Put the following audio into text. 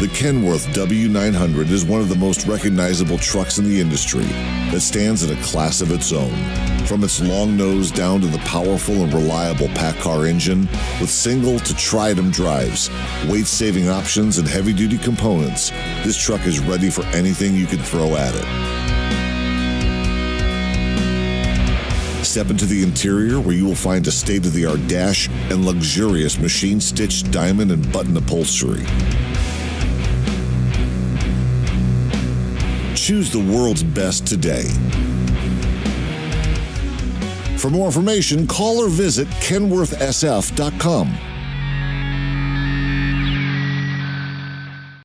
The Kenworth W900 is one of the most recognizable trucks in the industry that stands in a class of its own. From its long nose down to the powerful and reliable PACCAR engine, with single to tridem drives, weight saving options, and heavy duty components, this truck is ready for anything you can throw at it. Step into the interior where you will find a state of the art dash and luxurious machine stitched diamond and button upholstery. Choose the world's best today. For more information, call or visit kenworthsf.com.